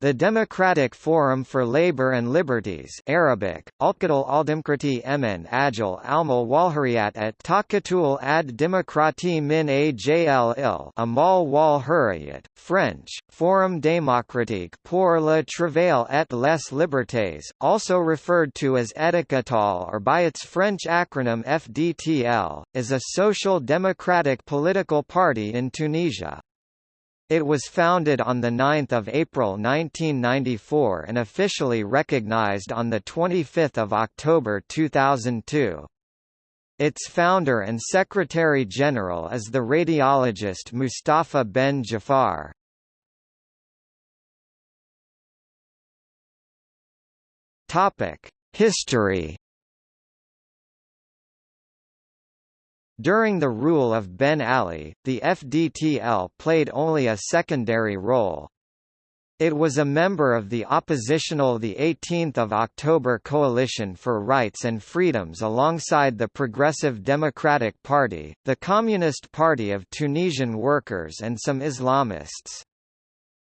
The Democratic Forum for Labor and Liberties Arabic, Alqadal Aldemkrati Emen Ajal Almal Walhuriyat at Takatul ad Demokrati min Ajl il Amal wal Hurriyat, French, Forum démocratique pour le travail et les libertés, also referred to as Ettakatol or by its French acronym FDTL, is a social democratic political party in Tunisia. It was founded on 9 April 1994 and officially recognized on 25 October 2002. Its founder and secretary-general is the radiologist Mustafa Ben Jafar. History During the rule of Ben Ali, the FDTL played only a secondary role. It was a member of the oppositional the 18th of October Coalition for Rights and Freedoms alongside the Progressive Democratic Party, the Communist Party of Tunisian Workers and some Islamists.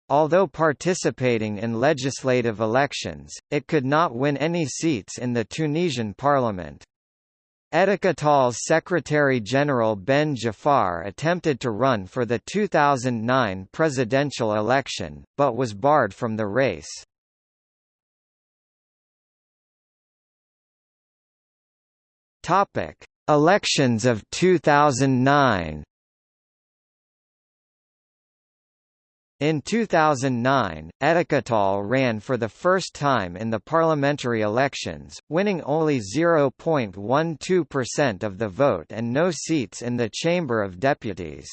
Although participating in legislative elections, it could not win any seats in the Tunisian parliament. Ettakatol's Secretary-General Ben Jafar attempted to run for the 2009 presidential election, but was barred from the race. Elections of 2009 In 2009, Ettakatol ran for the first time in the parliamentary elections, winning only 0.12% of the vote and no seats in the Chamber of Deputies.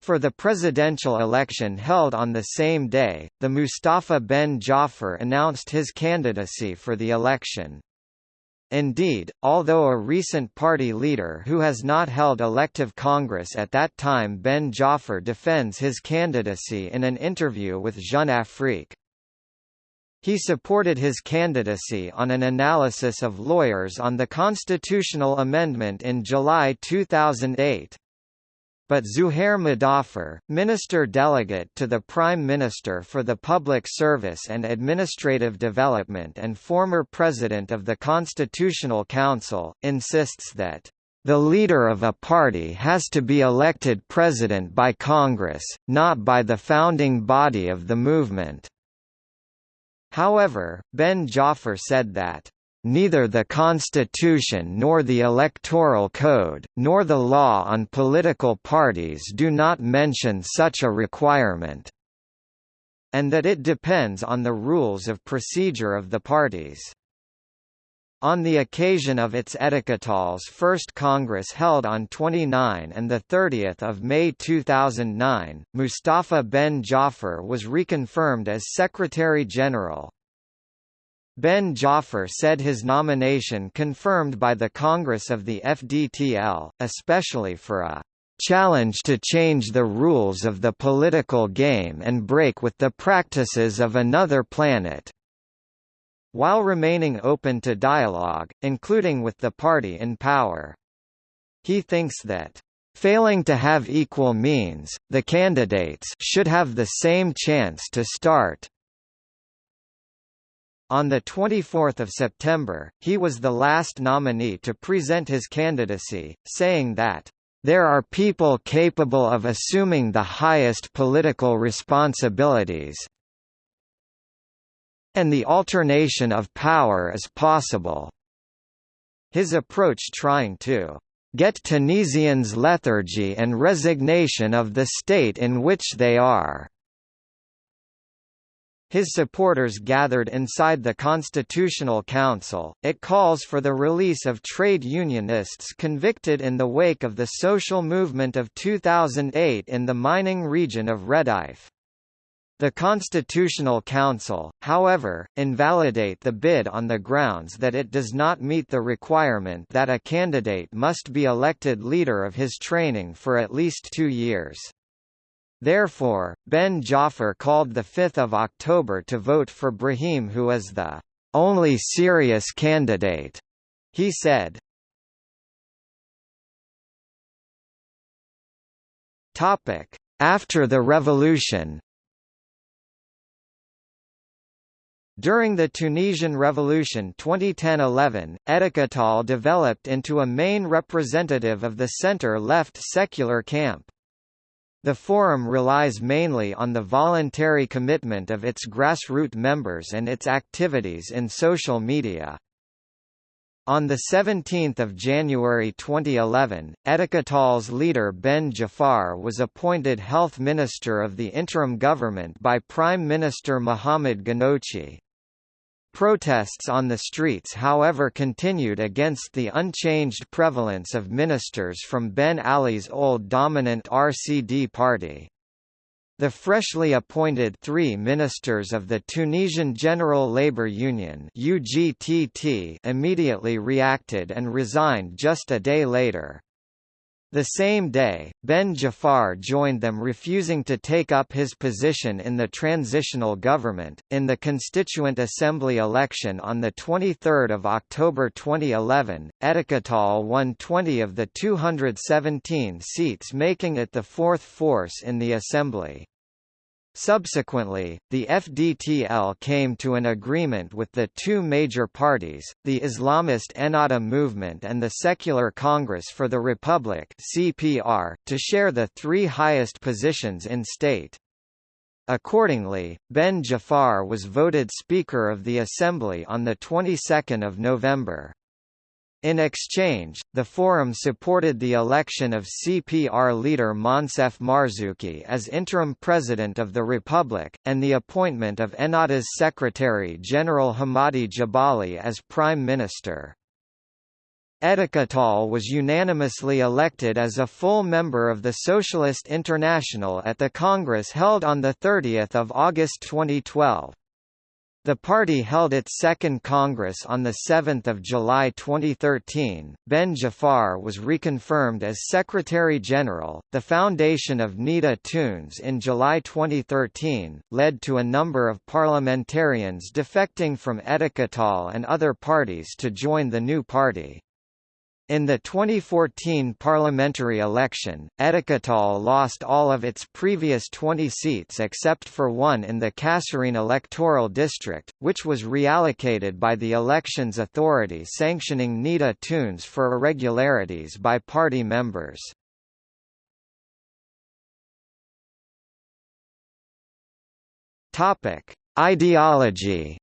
For the presidential election held on the same day, the Mustafa Ben Jafar announced his candidacy for the election. Indeed, although a recent party leader who has not held elective Congress at that time Ben Jafar defends his candidacy in an interview with Jeune Afrique. He supported his candidacy on an analysis of lawyers on the constitutional amendment in July 2008 but Zuhair Mudaffar, Minister Delegate to the Prime Minister for the Public Service and Administrative Development and former President of the Constitutional Council, insists that the leader of a party has to be elected president by Congress, not by the founding body of the movement. However, Ben Jafar said that Neither the Constitution nor the Electoral Code, nor the law on political parties do not mention such a requirement, and that it depends on the rules of procedure of the parties. On the occasion of its Ettakatol's first Congress held on 29 and 30 May 2009, Mustafa Ben Jafar was reconfirmed as Secretary-General. Ben Jafar said his nomination confirmed by the Congress of the FDTL, especially for a challenge to change the rules of the political game and break with the practices of another planet. While remaining open to dialogue, including with the party in power. He thinks that Failing to have equal means, the candidates should have the same chance to start, on 24 September, he was the last nominee to present his candidacy, saying that, "...there are people capable of assuming the highest political responsibilities and the alternation of power is possible." His approach trying to get Tunisians lethargy and resignation of the state in which they are his supporters gathered inside the Constitutional Council. It calls for the release of trade unionists convicted in the wake of the social movement of 2008 in the mining region of Redeyef. The Constitutional Council, however, invalidate the bid on the grounds that it does not meet the requirement that a candidate must be elected leader of his training for at least two years. Therefore, Ben Jafar called 5 October to vote for Brahim who is the only serious candidate, he said. After the revolution During the Tunisian Revolution 2010–11, Ettakatol developed into a main representative of the centre-left secular camp. The forum relies mainly on the voluntary commitment of its grassroots members and its activities in social media. On 17 January 2011, Ettakatol's leader Ben Jafar was appointed Health Minister of the interim government by Prime Minister Mohamed Ghannouchi. Protests on the streets however continued against the unchanged prevalence of ministers from Ben Ali's old dominant RCD party. The freshly appointed three ministers of the Tunisian General Labour Union UGTT immediately reacted and resigned just a day later. The same day, Ben Jafar joined them refusing to take up his position in the transitional government. In the Constituent Assembly election on 23 October 2011, Ettakatol won 20 of the 217 seats making it the fourth force in the Assembly. Subsequently, the FDTL came to an agreement with the two major parties, the Islamist Ennahda Movement and the Secular Congress for the Republic (CPR), to share the three highest positions in state. Accordingly, Ben Jafar was voted Speaker of the Assembly on the 22nd of November. In exchange, the Forum supported the election of CPR leader Moncef Marzouki as interim president of the Republic, and the appointment of Ennahda's Secretary-General Hamadi Jabali as prime minister. Ettakatol was unanimously elected as a full member of the Socialist International at the Congress held on 30 August 2012. The party held its second Congress on 7 July 2013. Ben Jafar was reconfirmed as Secretary-General. The foundation of Nidaa Tounes in July 2013 led to a number of parliamentarians defecting from Ettakatol and other parties to join the new party. In the 2014 parliamentary election, Ettakatol lost all of its previous 20 seats except for one in the Kasserine electoral district, which was reallocated by the elections authority sanctioning Nidaa Tounes for irregularities by party members. Ideology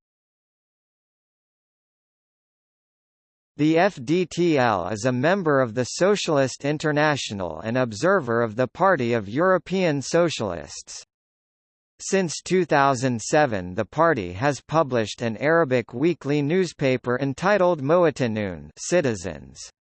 The FDTL is a member of the Socialist International and observer of the Party of European Socialists. Since 2007 the party has published an Arabic weekly newspaper entitled Mowatanoon Citizens.